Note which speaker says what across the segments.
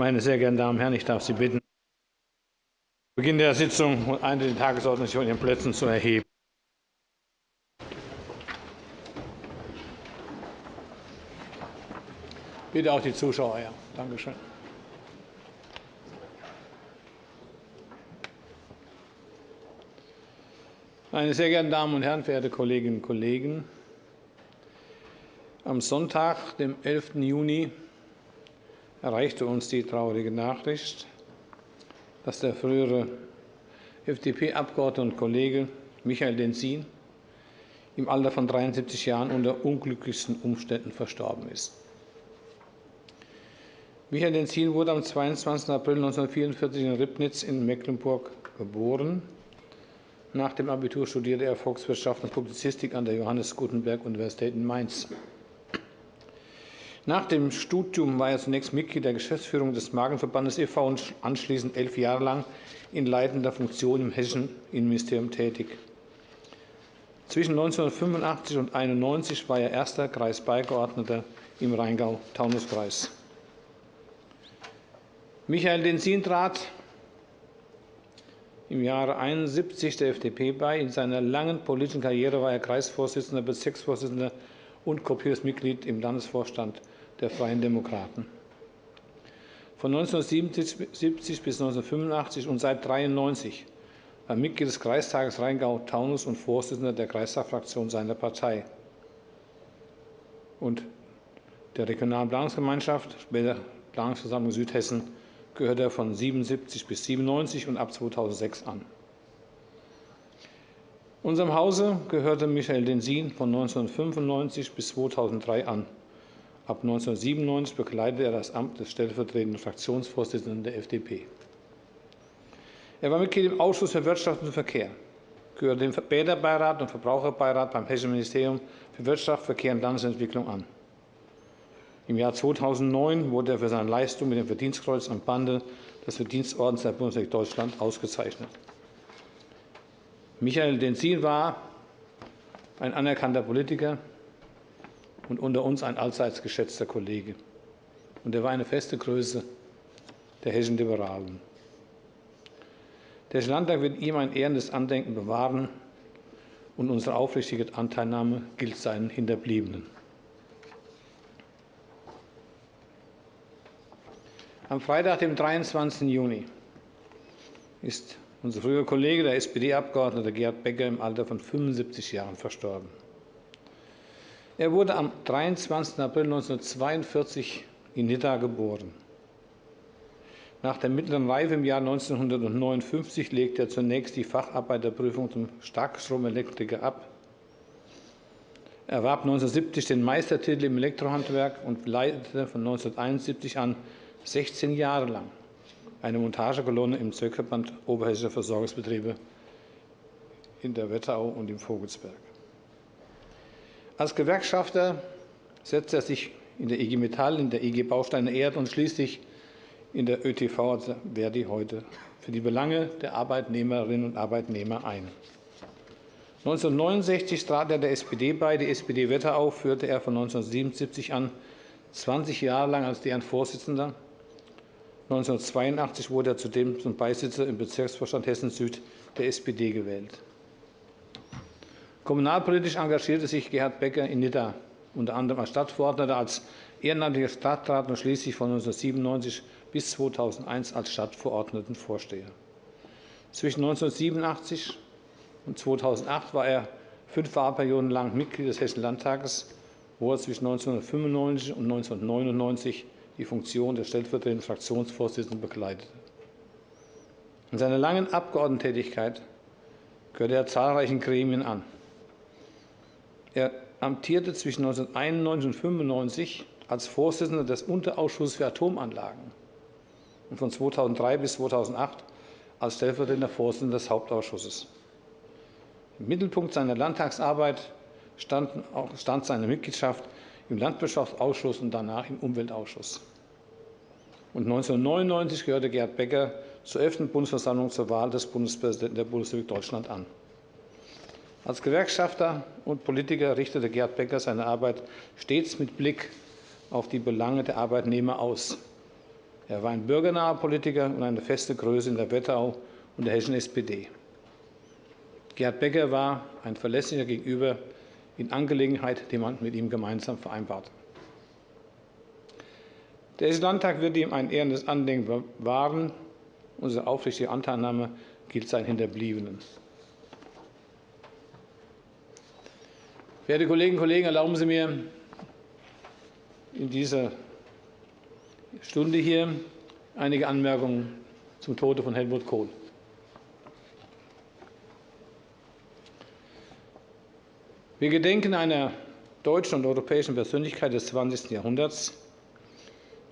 Speaker 1: Meine sehr geehrten Damen und Herren, ich darf Sie bitten, Beginn der Sitzung eine der Tagesordnung von Ihren Plätzen zu erheben. Bitte auch die Zuschauer. Ja. Danke schön. Meine sehr geehrten Damen und Herren, verehrte Kolleginnen und Kollegen! Am Sonntag, dem 11. Juni, erreichte uns die traurige Nachricht, dass der frühere FDP-Abgeordnete und Kollege Michael Denzin im Alter von 73 Jahren unter unglücklichsten Umständen verstorben ist. Michael Denzin wurde am 22. April 1944 in Ribnitz in Mecklenburg geboren. Nach dem Abitur studierte er Volkswirtschaft und Publizistik an der Johannes Gutenberg Universität in Mainz. Nach dem Studium war er zunächst Mitglied der Geschäftsführung des Magenverbandes e.V. und anschließend elf Jahre lang in leitender Funktion im hessischen Innenministerium tätig. Zwischen 1985 und 1991 war er erster Kreisbeigeordneter im Rheingau-Taunus-Kreis. Michael Denzin trat im Jahre 1971 der FDP bei. In seiner langen politischen Karriere war er Kreisvorsitzender, Bezirksvorsitzender und kopiertes Mitglied im Landesvorstand der Freien Demokraten. Von 1977 bis 1985 und seit 1993 war Mitglied des Kreistages Rheingau-Taunus und Vorsitzender der Kreistagfraktion seiner Partei und der Regionalen Planungsgemeinschaft, später Planungsversammlung Südhessen, gehörte er von 1977 bis 1997 und ab 2006 an. Unserem Hause gehörte Michael Densin von 1995 bis 2003 an. Ab 1997 bekleidete er das Amt des stellvertretenden Fraktionsvorsitzenden der FDP. Er war Mitglied im Ausschuss für Wirtschaft und Verkehr, gehörte dem Bäderbeirat und Verbraucherbeirat beim Hessischen Ministerium für Wirtschaft, Verkehr und Landesentwicklung an. Im Jahr 2009 wurde er für seine Leistung mit dem Verdienstkreuz am Bande des Verdienstordens der Bundesrepublik Deutschland ausgezeichnet. Michael Denzin war ein anerkannter Politiker und unter uns ein allseits geschätzter Kollege. Und er war eine feste Größe der hessischen Liberalen. Der Hessische Landtag wird ihm ein ehrendes Andenken bewahren, und unsere aufrichtige Anteilnahme gilt seinen Hinterbliebenen. Am Freitag, dem 23. Juni, ist unser früherer Kollege, der SPD-Abgeordnete Gerd Becker, im Alter von 75 Jahren verstorben. Er wurde am 23. April 1942 in Nidda geboren. Nach der mittleren Reife im Jahr 1959 legte er zunächst die Facharbeiterprüfung zum Starkstromelektriker ab. Er erwarb 1970 den Meistertitel im Elektrohandwerk und leitete von 1971 an 16 Jahre lang eine Montagekolonne im Zirkelband Oberhessischer Versorgungsbetriebe in der Wetterau und im Vogelsberg. Als Gewerkschafter setzte er sich in der IG Metall, in der IG Bausteine Erd und schließlich in der ÖTV, also Verdi heute, für die Belange der Arbeitnehmerinnen und Arbeitnehmer ein. 1969 trat er der SPD bei. Die SPD Wetterau führte er von 1977 an 20 Jahre lang als deren Vorsitzender 1982 wurde er zudem zum Beisitzer im Bezirksvorstand Hessen-Süd der SPD gewählt. Kommunalpolitisch engagierte sich Gerhard Becker in Nidda, unter anderem als Stadtverordneter, als ehrenamtlicher Stadtrat und schließlich von 1997 bis 2001 als Stadtverordnetenvorsteher. Zwischen 1987 und 2008 war er fünf Wahlperioden lang Mitglied des Hessischen Landtages, wo er zwischen 1995 und 1999 die Funktion des stellvertretenden Fraktionsvorsitzenden bekleidete. In seiner langen Abgeordnetentätigkeit gehörte er zahlreichen Gremien an. Er amtierte zwischen 1991 und 1995 als Vorsitzender des Unterausschusses für Atomanlagen und von 2003 bis 2008 als stellvertretender Vorsitzender des Hauptausschusses. Im Mittelpunkt seiner Landtagsarbeit stand, stand seine Mitgliedschaft im Landwirtschaftsausschuss und danach im Umweltausschuss. Und 1999 gehörte Gerd Becker zur 11. Bundesversammlung zur Wahl des Bundespräsidenten der Bundesrepublik Deutschland an. Als Gewerkschafter und Politiker richtete Gerd Becker seine Arbeit stets mit Blick auf die Belange der Arbeitnehmer aus. Er war ein bürgernaher Politiker und eine feste Größe in der Wetterau und der hessischen SPD. Gerhard Becker war ein verlässlicher Gegenüber in Angelegenheit, die man mit ihm gemeinsam vereinbarte. Der Hessische Landtag wird ihm ein ehrendes Andenken bewahren. Unsere aufrichtige Anteilnahme gilt seinen Hinterbliebenen. Werte Kolleginnen und Kollegen, erlauben Sie mir in dieser Stunde hier einige Anmerkungen zum Tode von Helmut Kohl. Wir gedenken einer deutschen und europäischen Persönlichkeit des 20. Jahrhunderts,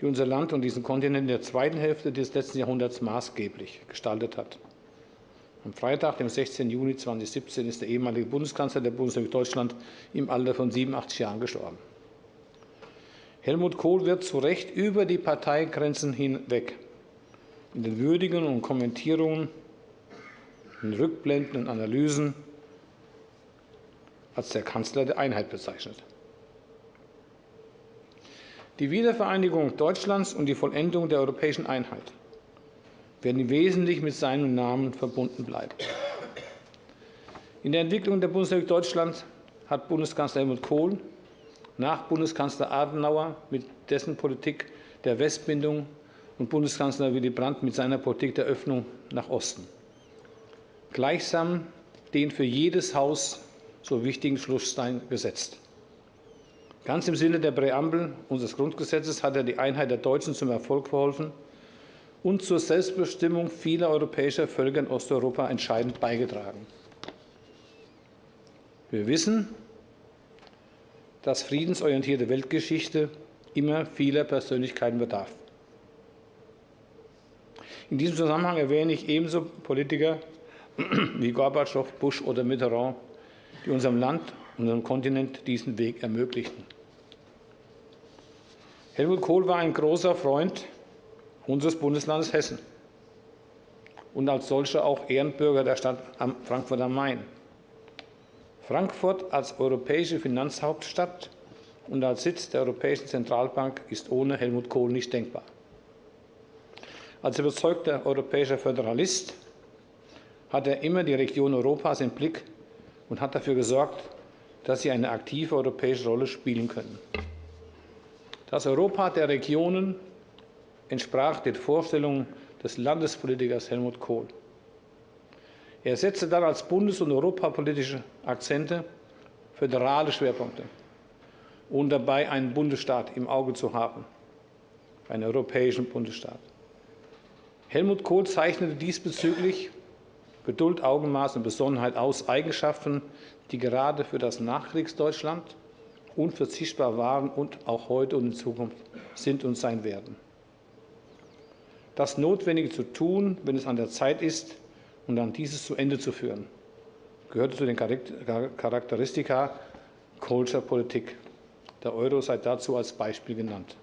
Speaker 1: die unser Land und diesen Kontinent in der zweiten Hälfte des letzten Jahrhunderts maßgeblich gestaltet hat. Am Freitag, dem 16. Juni 2017, ist der ehemalige Bundeskanzler der Bundesrepublik Deutschland im Alter von 87 Jahren gestorben. Helmut Kohl wird zu Recht über die Parteigrenzen hinweg in den Würdigungen und Kommentierungen, in Rückblenden und Analysen als der Kanzler der Einheit bezeichnet. Die Wiedervereinigung Deutschlands und die Vollendung der europäischen Einheit werden wesentlich mit seinem Namen verbunden bleiben. In der Entwicklung der Bundesrepublik Deutschland hat Bundeskanzler Helmut Kohl nach Bundeskanzler Adenauer mit dessen Politik der Westbindung und Bundeskanzler Willy Brandt mit seiner Politik der Öffnung nach Osten. Gleichsam den für jedes Haus so wichtigen Schlussstein gesetzt. Ganz im Sinne der Präambel unseres Grundgesetzes hat er die Einheit der Deutschen zum Erfolg verholfen und zur Selbstbestimmung vieler europäischer Völker in Osteuropa entscheidend beigetragen. Wir wissen, dass friedensorientierte Weltgeschichte immer vieler Persönlichkeiten bedarf. In diesem Zusammenhang erwähne ich ebenso Politiker wie Gorbatschow, Bush oder Mitterrand, die unserem Land unserem Kontinent diesen Weg ermöglichten. Helmut Kohl war ein großer Freund unseres Bundeslandes Hessen und als solcher auch Ehrenbürger der Stadt Frankfurt am Main. Frankfurt als europäische Finanzhauptstadt und als Sitz der Europäischen Zentralbank ist ohne Helmut Kohl nicht denkbar. Als überzeugter europäischer Föderalist hat er immer die Region Europas im Blick und hat dafür gesorgt, dass sie eine aktive europäische Rolle spielen können. Das Europa der Regionen entsprach den Vorstellungen des Landespolitikers Helmut Kohl. Er setzte dann als bundes- und europapolitische Akzente föderale Schwerpunkte und dabei einen Bundesstaat im Auge zu haben, einen europäischen Bundesstaat. Helmut Kohl zeichnete diesbezüglich Geduld, Augenmaß und Besonnenheit aus, Eigenschaften, die gerade für das Nachkriegsdeutschland unverzichtbar waren und auch heute und in Zukunft sind und sein werden. Das Notwendige zu tun, wenn es an der Zeit ist, und dann dieses zu Ende zu führen, gehört zu den Charakteristika Kohlscher Politik. Der Euro sei dazu als Beispiel genannt.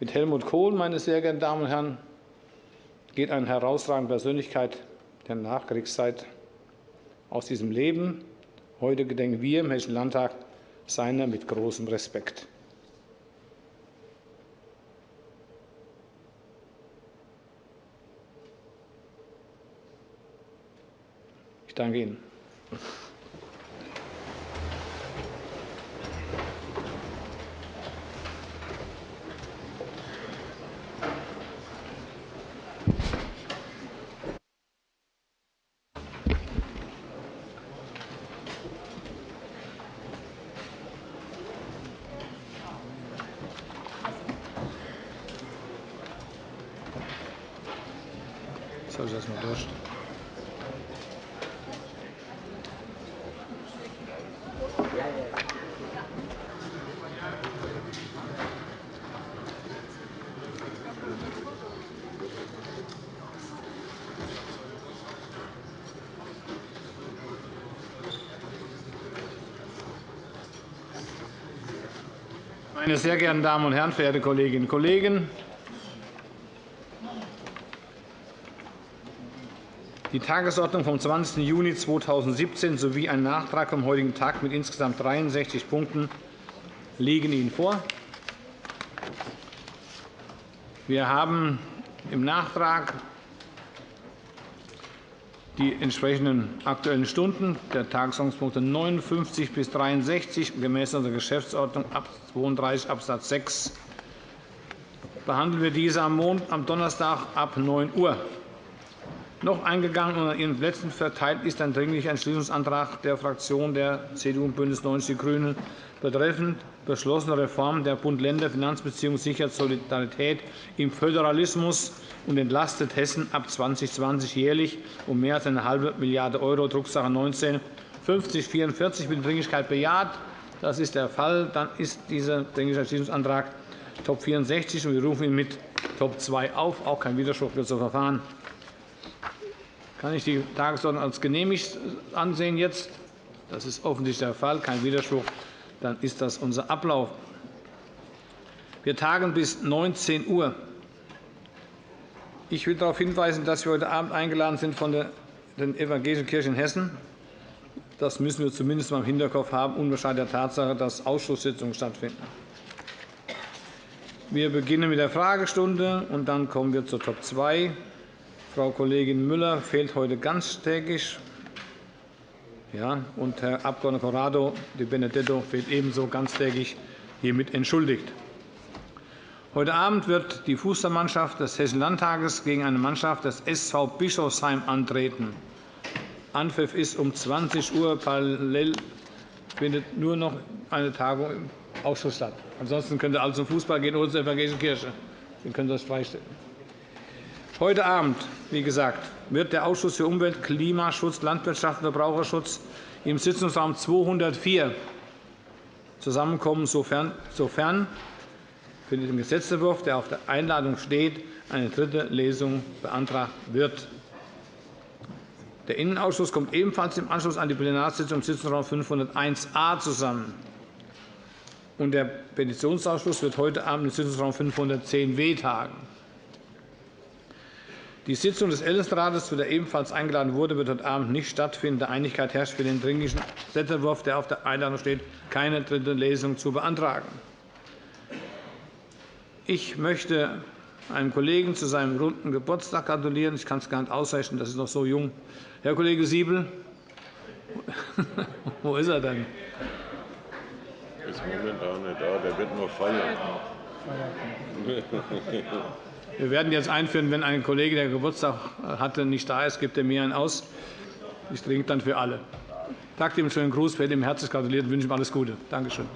Speaker 1: Mit Helmut Kohl, meine sehr geehrten Damen und Herren, geht eine herausragende Persönlichkeit der Nachkriegszeit aus diesem Leben. Heute gedenken wir im Hessischen Landtag seiner mit großem Respekt. Danke Ihnen. Ich das mal? Meine sehr geehrten Damen und Herren, verehrte Kolleginnen und Kollegen! Die Tagesordnung vom 20. Juni 2017 sowie ein Nachtrag vom heutigen Tag mit insgesamt 63 Punkten liegen Ihnen vor. Wir haben im Nachtrag die entsprechenden Aktuellen Stunden der Tagesordnungspunkte 59 bis 63 gemäß unserer Geschäftsordnung ab 32 Abs. 6 behandeln wir diese am Donnerstag ab 9 Uhr. Noch eingegangen und an Ihren Plätzen verteilt ist ein Dringlicher Entschließungsantrag der Fraktionen der CDU und BÜNDNIS 90 die GRÜNEN betreffend beschlossene Reform der Bund-Länder-Finanzbeziehungen sichert Solidarität im Föderalismus und entlastet Hessen ab 2020 jährlich um mehr als eine halbe Milliarde €, Drucksache 19 5044 mit Dringlichkeit bejaht. Das ist der Fall. Dann ist dieser Dringliche Entschließungsantrag Top 64 und wir rufen ihn mit Top 2 auf. Auch kein Widerspruch wird so verfahren. Kann ich die Tagesordnung als genehmigt ansehen jetzt? Das ist offensichtlich der Fall. Kein Widerspruch dann ist das unser Ablauf. Wir tagen bis 19 Uhr. Ich will darauf hinweisen, dass wir heute Abend eingeladen sind von der Evangelischen Kirche in Hessen. Das müssen wir zumindest im Hinterkopf haben, unbescheiden der Tatsache, dass Ausschusssitzungen stattfinden. Wir beginnen mit der Fragestunde, und dann kommen wir zur Top 2. Frau Kollegin Müller fehlt heute ganztägig. Ja, und Herr Abg. Corrado de Benedetto fehlt ebenso ganztägig hiermit entschuldigt. Heute Abend wird die Fußballmannschaft des Hessischen Landtages gegen eine Mannschaft des SV Bischofsheim antreten. Anpfiff ist um 20 Uhr. Parallel findet nur noch eine Tagung im Ausschuss statt. Ansonsten könnte alles zum Fußball gehen oder zur Evangelischen Kirche. Wir können das freistellen. Heute Abend, wie gesagt, wird der Ausschuss für Umwelt, Klimaschutz, Landwirtschaft und Verbraucherschutz im Sitzungsraum 204 zusammenkommen, sofern, sofern für den Gesetzentwurf, der auf der Einladung steht, eine dritte Lesung beantragt wird. Der Innenausschuss kommt ebenfalls im Anschluss an die Plenarsitzung im Sitzungsraum 501a zusammen. der Petitionsausschuss wird heute Abend im Sitzungsraum 510w tagen. Die Sitzung des Ältestenrates, zu der ebenfalls eingeladen wurde, wird heute Abend nicht stattfinden. Da Einigkeit herrscht für den Dringlichen Gesetzentwurf, der auf der Einladung steht, keine dritte Lesung zu beantragen. Ich möchte einem Kollegen zu seinem runden Geburtstag gratulieren. Ich kann es gar nicht ausrechnen, das ist noch so jung. Herr Kollege Siebel, wo ist er denn?
Speaker 2: Er ist momentan nicht da, der wird nur feiern.
Speaker 1: Wir werden jetzt einführen, wenn ein Kollege, der Geburtstag hatte, nicht da ist, gibt er mir einen aus. Ich trinke dann für alle. Ihm einen schönen Gruß, werde ihm herzlich gratuliert und wünsche ihm alles Gute. Danke schön.